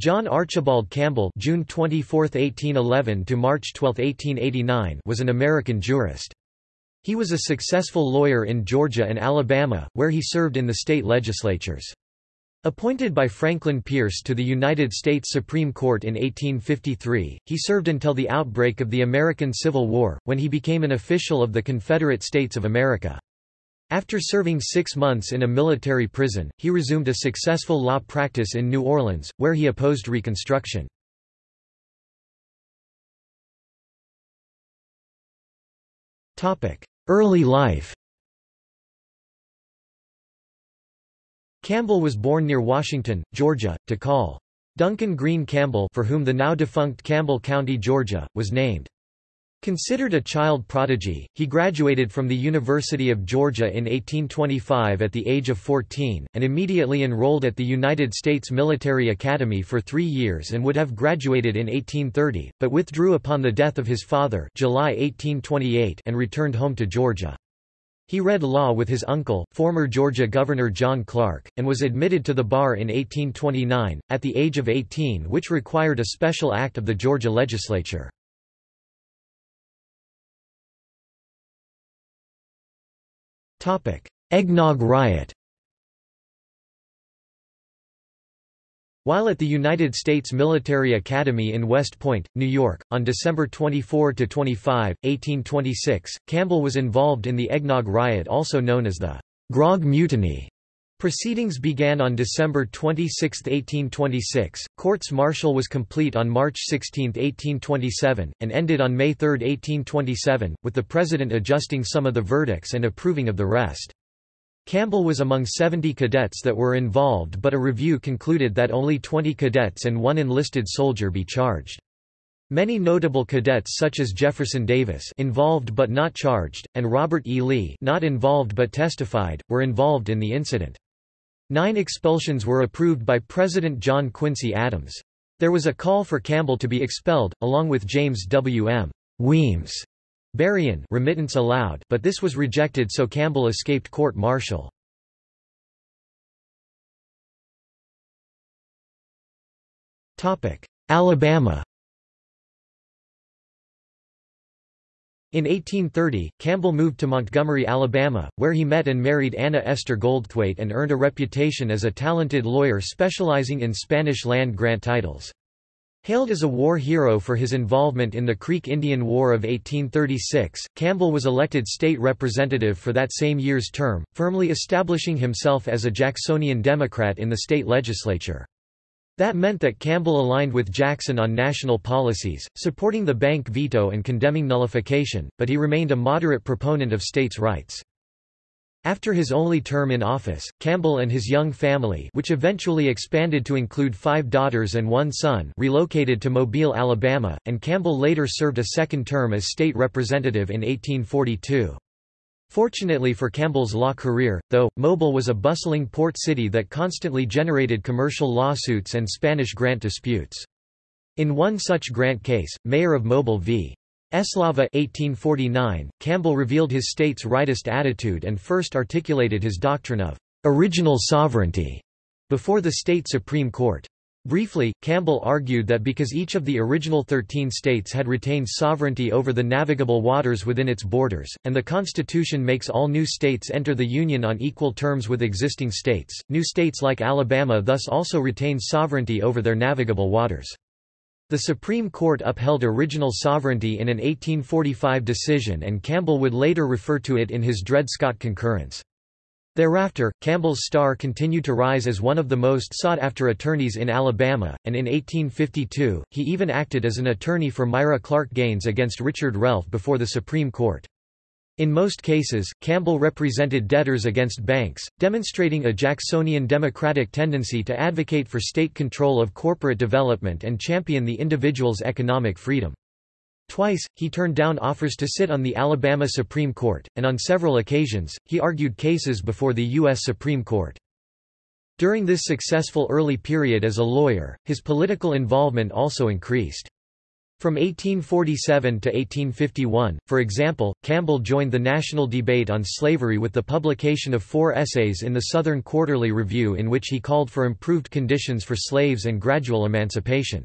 John Archibald Campbell June 24, 1811 to March 12, 1889 was an American jurist. He was a successful lawyer in Georgia and Alabama, where he served in the state legislatures. Appointed by Franklin Pierce to the United States Supreme Court in 1853, he served until the outbreak of the American Civil War, when he became an official of the Confederate States of America. After serving six months in a military prison, he resumed a successful law practice in New Orleans, where he opposed Reconstruction. Early life Campbell was born near Washington, Georgia, to Col. Duncan Green Campbell for whom the now defunct Campbell County, Georgia, was named. Considered a child prodigy, he graduated from the University of Georgia in 1825 at the age of 14, and immediately enrolled at the United States Military Academy for three years and would have graduated in 1830, but withdrew upon the death of his father July 1828 and returned home to Georgia. He read law with his uncle, former Georgia Governor John Clark, and was admitted to the bar in 1829, at the age of 18 which required a special act of the Georgia legislature. Eggnog riot While at the United States Military Academy in West Point, New York, on December 24–25, 1826, Campbell was involved in the Eggnog Riot also known as the Grog Mutiny. Proceedings began on December 26, 1826, courts-martial was complete on March 16, 1827, and ended on May 3, 1827, with the President adjusting some of the verdicts and approving of the rest. Campbell was among 70 cadets that were involved but a review concluded that only 20 cadets and one enlisted soldier be charged. Many notable cadets such as Jefferson Davis involved but not charged, and Robert E. Lee not involved but testified, were involved in the incident. Nine expulsions were approved by President John Quincy Adams. There was a call for Campbell to be expelled, along with James W. M. Weems Berrien remittance allowed but this was rejected so Campbell escaped court-martial. Alabama In 1830, Campbell moved to Montgomery, Alabama, where he met and married Anna Esther Goldthwaite and earned a reputation as a talented lawyer specializing in Spanish land grant titles. Hailed as a war hero for his involvement in the Creek Indian War of 1836, Campbell was elected state representative for that same year's term, firmly establishing himself as a Jacksonian Democrat in the state legislature. That meant that Campbell aligned with Jackson on national policies, supporting the bank veto and condemning nullification, but he remained a moderate proponent of states' rights. After his only term in office, Campbell and his young family which eventually expanded to include five daughters and one son relocated to Mobile, Alabama, and Campbell later served a second term as state representative in 1842. Fortunately for Campbell's law career, though, Mobile was a bustling port city that constantly generated commercial lawsuits and Spanish grant disputes. In one such grant case, Mayor of Mobile v. Eslava 1849, Campbell revealed his state's rightist attitude and first articulated his doctrine of original sovereignty before the state Supreme Court. Briefly, Campbell argued that because each of the original 13 states had retained sovereignty over the navigable waters within its borders, and the Constitution makes all new states enter the Union on equal terms with existing states, new states like Alabama thus also retain sovereignty over their navigable waters. The Supreme Court upheld original sovereignty in an 1845 decision and Campbell would later refer to it in his Dred Scott concurrence. Thereafter, Campbell's star continued to rise as one of the most sought-after attorneys in Alabama, and in 1852, he even acted as an attorney for Myra Clark Gaines against Richard Relf before the Supreme Court. In most cases, Campbell represented debtors against banks, demonstrating a Jacksonian democratic tendency to advocate for state control of corporate development and champion the individual's economic freedom. Twice, he turned down offers to sit on the Alabama Supreme Court, and on several occasions, he argued cases before the U.S. Supreme Court. During this successful early period as a lawyer, his political involvement also increased. From 1847 to 1851, for example, Campbell joined the national debate on slavery with the publication of four essays in the Southern Quarterly Review in which he called for improved conditions for slaves and gradual emancipation.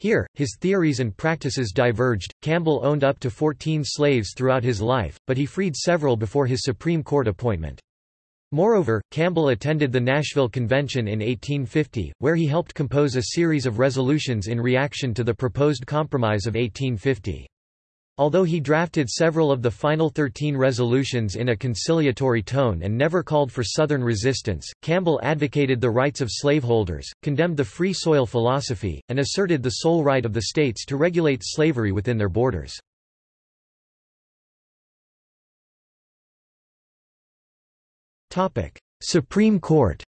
Here, his theories and practices diverged. Campbell owned up to 14 slaves throughout his life, but he freed several before his Supreme Court appointment. Moreover, Campbell attended the Nashville Convention in 1850, where he helped compose a series of resolutions in reaction to the proposed Compromise of 1850. Although he drafted several of the final thirteen resolutions in a conciliatory tone and never called for Southern resistance, Campbell advocated the rights of slaveholders, condemned the free soil philosophy, and asserted the sole right of the states to regulate slavery within their borders. Supreme Court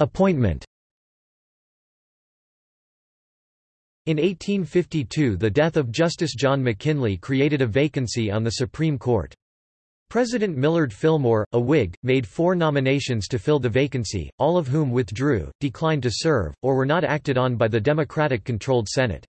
Appointment In 1852 the death of Justice John McKinley created a vacancy on the Supreme Court. President Millard Fillmore, a Whig, made four nominations to fill the vacancy, all of whom withdrew, declined to serve, or were not acted on by the Democratic-controlled Senate.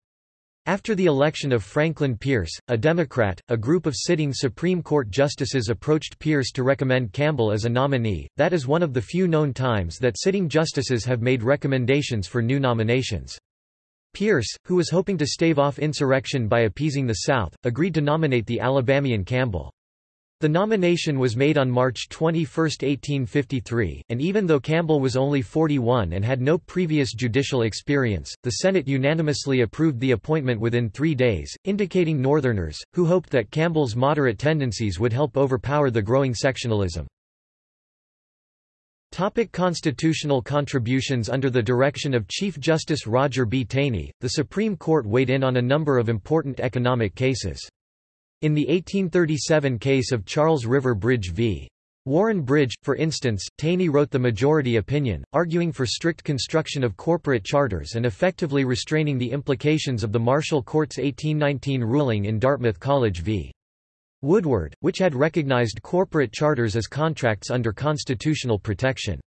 After the election of Franklin Pierce, a Democrat, a group of sitting Supreme Court justices approached Pierce to recommend Campbell as a nominee. That is one of the few known times that sitting justices have made recommendations for new nominations. Pierce, who was hoping to stave off insurrection by appeasing the South, agreed to nominate the Alabamian Campbell. The nomination was made on March 21, 1853, and even though Campbell was only 41 and had no previous judicial experience, the Senate unanimously approved the appointment within three days, indicating Northerners, who hoped that Campbell's moderate tendencies would help overpower the growing sectionalism. Topic constitutional contributions Under the direction of Chief Justice Roger B. Taney, the Supreme Court weighed in on a number of important economic cases. In the 1837 case of Charles River Bridge v. Warren Bridge, for instance, Taney wrote the majority opinion, arguing for strict construction of corporate charters and effectively restraining the implications of the Marshall Court's 1819 ruling in Dartmouth College v. Woodward, which had recognized corporate charters as contracts under constitutional protection.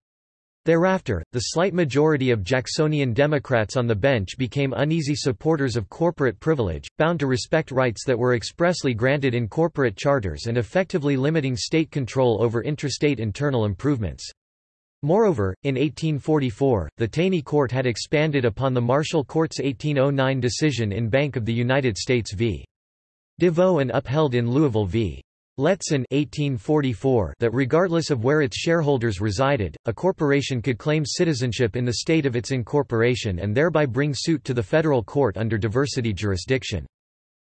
Thereafter, the slight majority of Jacksonian Democrats on the bench became uneasy supporters of corporate privilege, bound to respect rights that were expressly granted in corporate charters and effectively limiting state control over intrastate internal improvements. Moreover, in 1844, the Taney Court had expanded upon the Marshall Court's 1809 decision in Bank of the United States v. Deveaux and upheld in Louisville v. Letson 1844 that regardless of where its shareholders resided, a corporation could claim citizenship in the state of its incorporation and thereby bring suit to the federal court under diversity jurisdiction.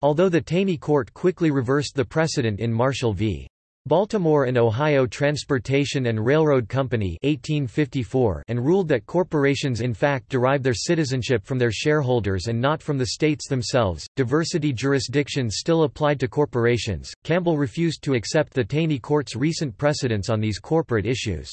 Although the Taney Court quickly reversed the precedent in Marshall v. Baltimore and Ohio Transportation and Railroad Company 1854 and ruled that corporations in fact derive their citizenship from their shareholders and not from the states themselves. Diversity jurisdiction still applied to corporations. Campbell refused to accept the Taney Court's recent precedents on these corporate issues.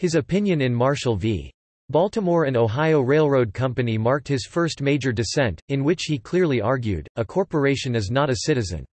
His opinion in Marshall v. Baltimore and Ohio Railroad Company marked his first major dissent, in which he clearly argued, a corporation is not a citizen.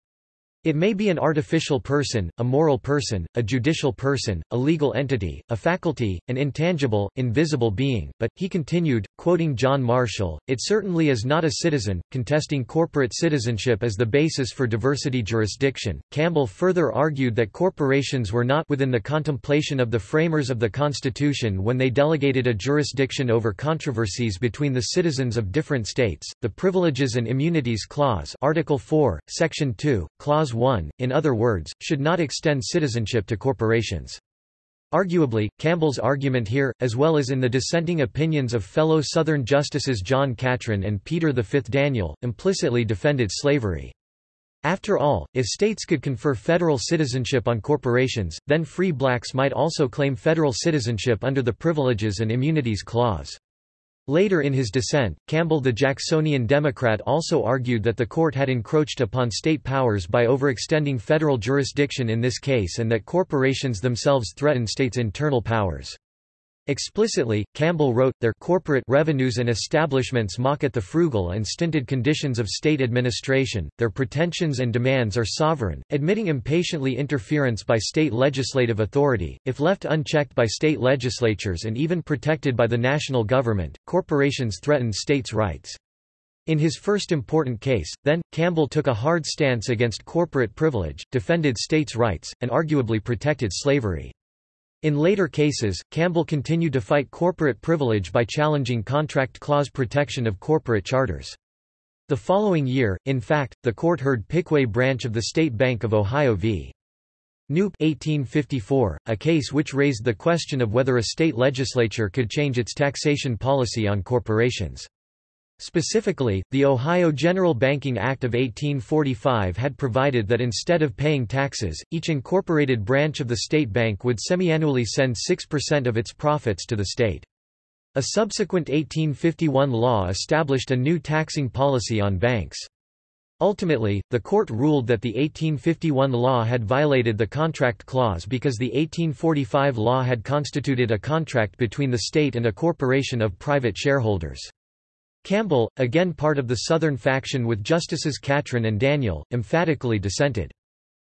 It may be an artificial person, a moral person, a judicial person, a legal entity, a faculty, an intangible, invisible being, but, he continued, quoting John Marshall, it certainly is not a citizen, contesting corporate citizenship as the basis for diversity jurisdiction. Campbell further argued that corporations were not within the contemplation of the framers of the Constitution when they delegated a jurisdiction over controversies between the citizens of different states. The Privileges and Immunities Clause, Article 4, Section 2, Clause Clause 1, in other words, should not extend citizenship to corporations. Arguably, Campbell's argument here, as well as in the dissenting opinions of fellow Southern Justices John Catron and Peter V. Daniel, implicitly defended slavery. After all, if states could confer federal citizenship on corporations, then free blacks might also claim federal citizenship under the Privileges and Immunities Clause. Later in his dissent, Campbell the Jacksonian Democrat also argued that the court had encroached upon state powers by overextending federal jurisdiction in this case and that corporations themselves threaten states' internal powers. Explicitly, Campbell wrote, their corporate revenues and establishments mock at the frugal and stinted conditions of state administration, their pretensions and demands are sovereign, admitting impatiently interference by state legislative authority, if left unchecked by state legislatures and even protected by the national government, corporations threaten states' rights. In his first important case, then, Campbell took a hard stance against corporate privilege, defended states' rights, and arguably protected slavery. In later cases, Campbell continued to fight corporate privilege by challenging contract clause protection of corporate charters. The following year, in fact, the court heard Piqua branch of the State Bank of Ohio v. Knoop 1854, a case which raised the question of whether a state legislature could change its taxation policy on corporations. Specifically, the Ohio General Banking Act of 1845 had provided that instead of paying taxes, each incorporated branch of the state bank would semiannually send 6% of its profits to the state. A subsequent 1851 law established a new taxing policy on banks. Ultimately, the court ruled that the 1851 law had violated the contract clause because the 1845 law had constituted a contract between the state and a corporation of private shareholders. Campbell, again part of the Southern faction with Justices Catron and Daniel, emphatically dissented.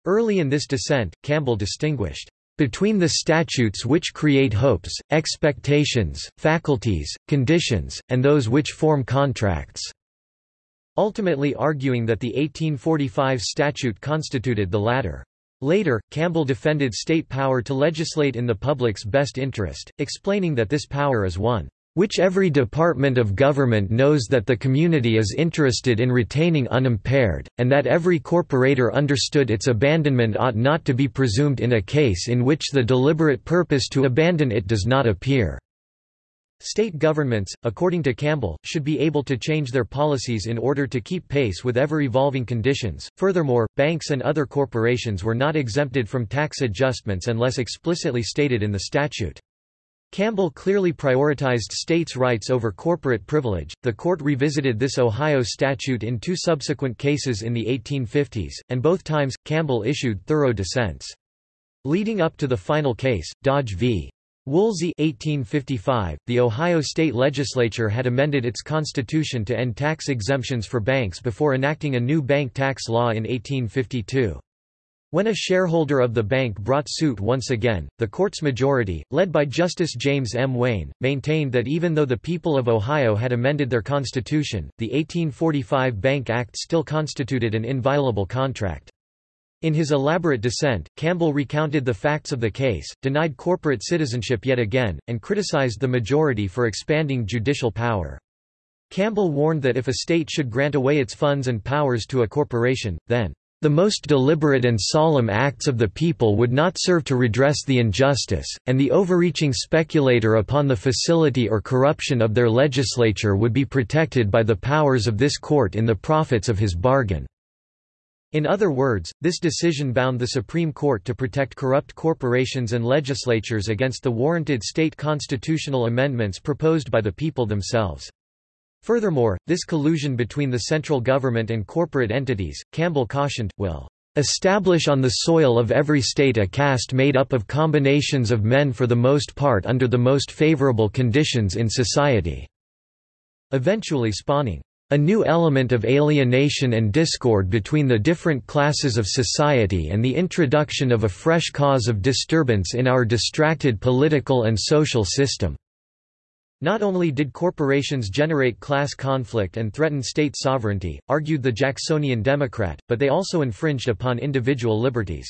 Early in this dissent, Campbell distinguished between the statutes which create hopes, expectations, faculties, conditions, and those which form contracts", ultimately arguing that the 1845 statute constituted the latter. Later, Campbell defended state power to legislate in the public's best interest, explaining that this power is one which every department of government knows that the community is interested in retaining unimpaired, and that every corporator understood its abandonment ought not to be presumed in a case in which the deliberate purpose to abandon it does not appear. State governments, according to Campbell, should be able to change their policies in order to keep pace with ever-evolving conditions. Furthermore, banks and other corporations were not exempted from tax adjustments unless explicitly stated in the statute. Campbell clearly prioritized states' rights over corporate privilege. The court revisited this Ohio statute in two subsequent cases in the 1850s, and both times, Campbell issued thorough dissents. Leading up to the final case, Dodge v. Woolsey 1855, the Ohio state legislature had amended its constitution to end tax exemptions for banks before enacting a new bank tax law in 1852. When a shareholder of the bank brought suit once again, the court's majority, led by Justice James M. Wayne, maintained that even though the people of Ohio had amended their constitution, the 1845 Bank Act still constituted an inviolable contract. In his elaborate dissent, Campbell recounted the facts of the case, denied corporate citizenship yet again, and criticized the majority for expanding judicial power. Campbell warned that if a state should grant away its funds and powers to a corporation, then the most deliberate and solemn acts of the people would not serve to redress the injustice, and the overreaching speculator upon the facility or corruption of their legislature would be protected by the powers of this court in the profits of his bargain. In other words, this decision bound the Supreme Court to protect corrupt corporations and legislatures against the warranted state constitutional amendments proposed by the people themselves. Furthermore, this collusion between the central government and corporate entities, Campbell cautioned, will establish on the soil of every state a caste made up of combinations of men for the most part under the most favorable conditions in society", eventually spawning a new element of alienation and discord between the different classes of society and the introduction of a fresh cause of disturbance in our distracted political and social system. Not only did corporations generate class conflict and threaten state sovereignty, argued the Jacksonian Democrat, but they also infringed upon individual liberties.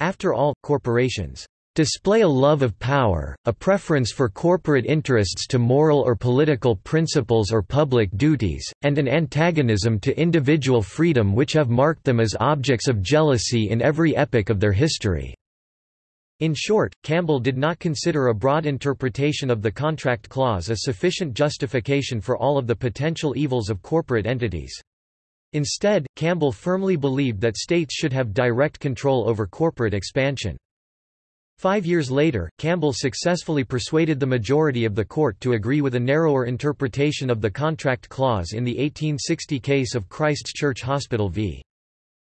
After all, corporations display a love of power, a preference for corporate interests to moral or political principles or public duties, and an antagonism to individual freedom which have marked them as objects of jealousy in every epoch of their history. In short, Campbell did not consider a broad interpretation of the contract clause a sufficient justification for all of the potential evils of corporate entities. Instead, Campbell firmly believed that states should have direct control over corporate expansion. Five years later, Campbell successfully persuaded the majority of the court to agree with a narrower interpretation of the contract clause in the 1860 case of Christ's Church Hospital v.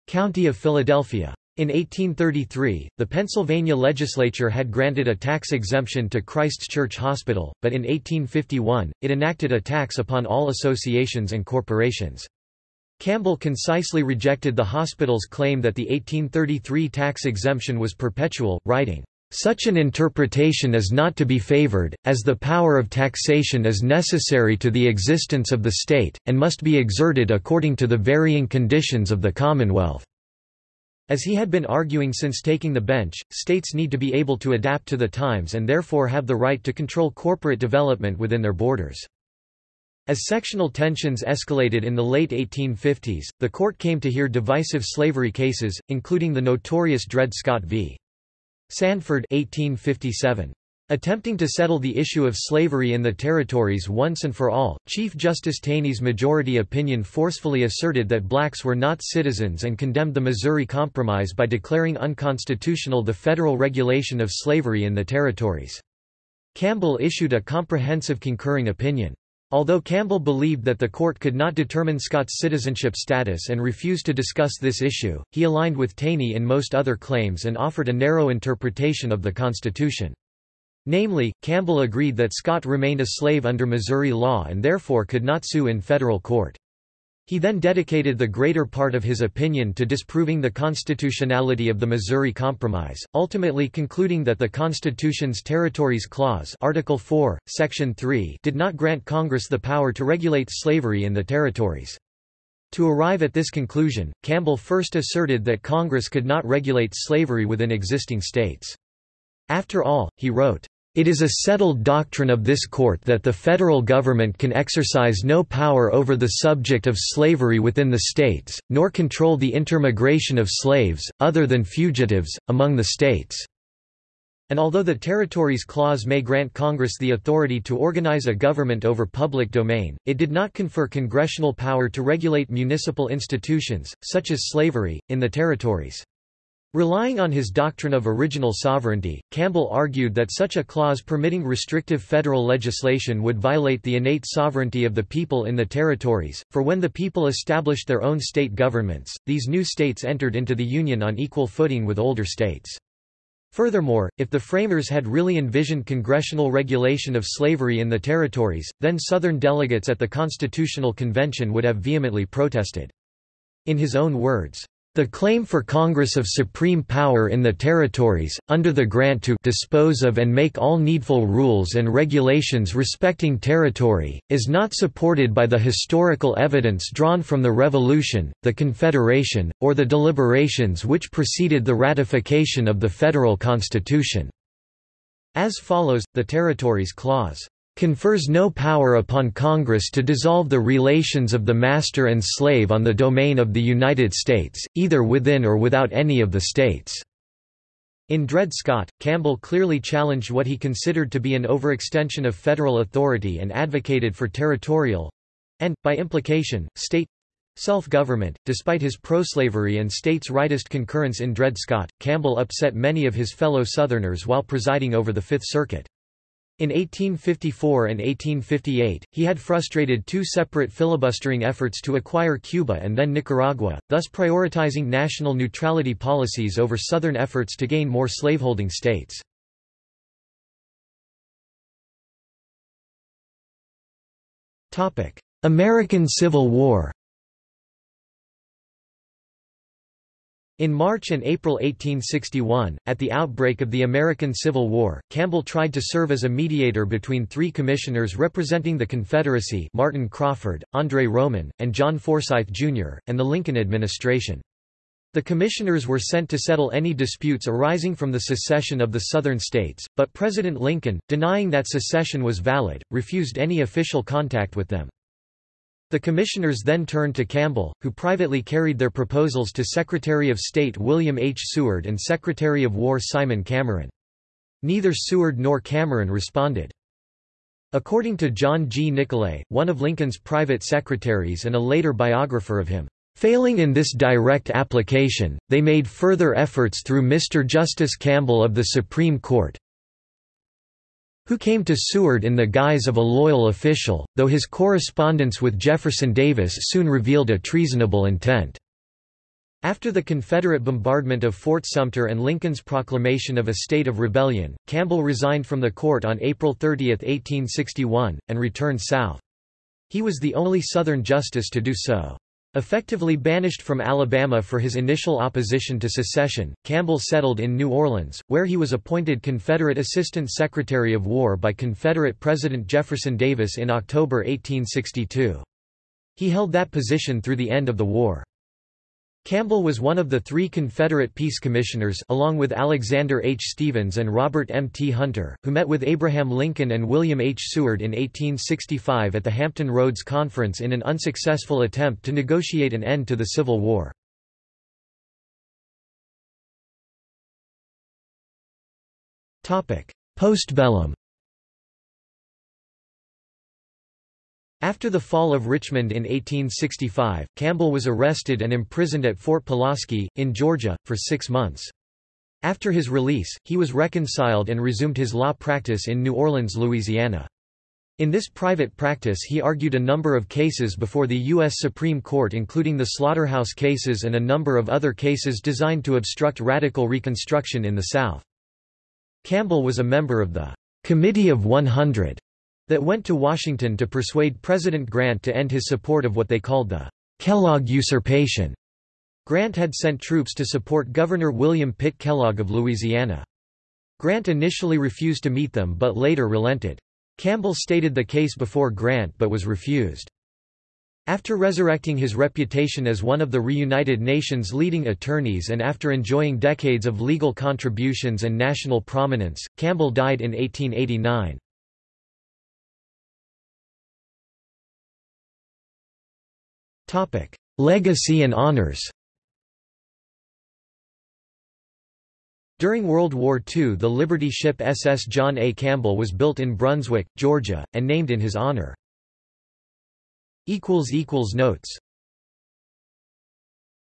County of Philadelphia. In 1833, the Pennsylvania legislature had granted a tax exemption to Christ's Church Hospital, but in 1851, it enacted a tax upon all associations and corporations. Campbell concisely rejected the hospital's claim that the 1833 tax exemption was perpetual, writing, such an interpretation is not to be favored, as the power of taxation is necessary to the existence of the state, and must be exerted according to the varying conditions of the Commonwealth. As he had been arguing since taking the bench, states need to be able to adapt to the times and therefore have the right to control corporate development within their borders. As sectional tensions escalated in the late 1850s, the court came to hear divisive slavery cases, including the notorious Dred Scott v. Sandford 1857. Attempting to settle the issue of slavery in the territories once and for all, Chief Justice Taney's majority opinion forcefully asserted that blacks were not citizens and condemned the Missouri Compromise by declaring unconstitutional the federal regulation of slavery in the territories. Campbell issued a comprehensive concurring opinion. Although Campbell believed that the court could not determine Scott's citizenship status and refused to discuss this issue, he aligned with Taney in most other claims and offered a narrow interpretation of the Constitution. Namely, Campbell agreed that Scott remained a slave under Missouri law and therefore could not sue in federal court. He then dedicated the greater part of his opinion to disproving the constitutionality of the Missouri Compromise, ultimately concluding that the Constitution's Territories Clause Article 4, Section 3 did not grant Congress the power to regulate slavery in the territories. To arrive at this conclusion, Campbell first asserted that Congress could not regulate slavery within existing states. After all, he wrote, it is a settled doctrine of this court that the federal government can exercise no power over the subject of slavery within the states, nor control the intermigration of slaves, other than fugitives, among the states. And although the Territories Clause may grant Congress the authority to organize a government over public domain, it did not confer congressional power to regulate municipal institutions, such as slavery, in the territories. Relying on his doctrine of original sovereignty, Campbell argued that such a clause permitting restrictive federal legislation would violate the innate sovereignty of the people in the territories, for when the people established their own state governments, these new states entered into the Union on equal footing with older states. Furthermore, if the framers had really envisioned congressional regulation of slavery in the territories, then Southern delegates at the Constitutional Convention would have vehemently protested. In his own words, the claim for Congress of supreme power in the territories, under the grant to dispose of and make all needful rules and regulations respecting territory, is not supported by the historical evidence drawn from the Revolution, the Confederation, or the deliberations which preceded the ratification of the federal Constitution." As follows, the Territories Clause confers no power upon Congress to dissolve the relations of the master and slave on the domain of the United States, either within or without any of the states." In Dred Scott, Campbell clearly challenged what he considered to be an overextension of federal authority and advocated for territorial—and, by implication, state self-government. Despite his pro-slavery and states' rightist concurrence in Dred Scott, Campbell upset many of his fellow Southerners while presiding over the Fifth Circuit. In 1854 and 1858, he had frustrated two separate filibustering efforts to acquire Cuba and then Nicaragua, thus prioritizing national neutrality policies over Southern efforts to gain more slaveholding states. American Civil War In March and April 1861, at the outbreak of the American Civil War, Campbell tried to serve as a mediator between three commissioners representing the Confederacy Martin Crawford, Andre Roman, and John Forsyth, Jr., and the Lincoln administration. The commissioners were sent to settle any disputes arising from the secession of the Southern states, but President Lincoln, denying that secession was valid, refused any official contact with them. The commissioners then turned to Campbell, who privately carried their proposals to Secretary of State William H. Seward and Secretary of War Simon Cameron. Neither Seward nor Cameron responded. According to John G. Nicolay, one of Lincoln's private secretaries and a later biographer of him, Failing in this direct application, they made further efforts through Mr. Justice Campbell of the Supreme Court, who came to Seward in the guise of a loyal official, though his correspondence with Jefferson Davis soon revealed a treasonable intent. After the Confederate bombardment of Fort Sumter and Lincoln's proclamation of a state of rebellion, Campbell resigned from the court on April 30, 1861, and returned south. He was the only Southern justice to do so. Effectively banished from Alabama for his initial opposition to secession, Campbell settled in New Orleans, where he was appointed Confederate Assistant Secretary of War by Confederate President Jefferson Davis in October 1862. He held that position through the end of the war. Campbell was one of the three Confederate peace commissioners along with Alexander H. Stephens and Robert M. T. Hunter, who met with Abraham Lincoln and William H. Seward in 1865 at the Hampton Roads Conference in an unsuccessful attempt to negotiate an end to the Civil War. Postbellum After the fall of Richmond in 1865, Campbell was arrested and imprisoned at Fort Pulaski, in Georgia, for six months. After his release, he was reconciled and resumed his law practice in New Orleans, Louisiana. In this private practice he argued a number of cases before the U.S. Supreme Court including the Slaughterhouse cases and a number of other cases designed to obstruct radical Reconstruction in the South. Campbell was a member of the Committee of 100 that went to Washington to persuade President Grant to end his support of what they called the Kellogg usurpation. Grant had sent troops to support Governor William Pitt Kellogg of Louisiana. Grant initially refused to meet them but later relented. Campbell stated the case before Grant but was refused. After resurrecting his reputation as one of the reunited nation's leading attorneys and after enjoying decades of legal contributions and national prominence, Campbell died in 1889. Legacy and honors During World War II the Liberty ship SS John A. Campbell was built in Brunswick, Georgia, and named in his honor. Notes